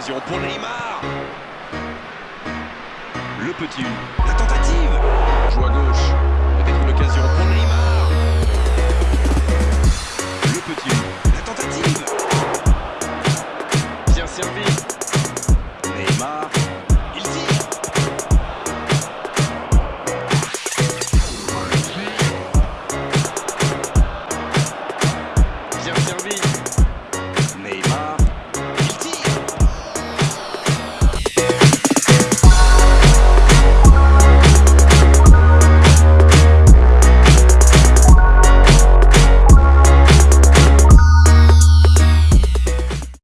l'occasion pour mm. Neymar. Le petit, la tentative. Joue à gauche, peut-être une occasion pour Neymar.